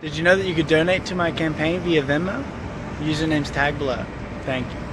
Did you know that you could donate to my campaign via Venmo? Username's tag below. Thank you.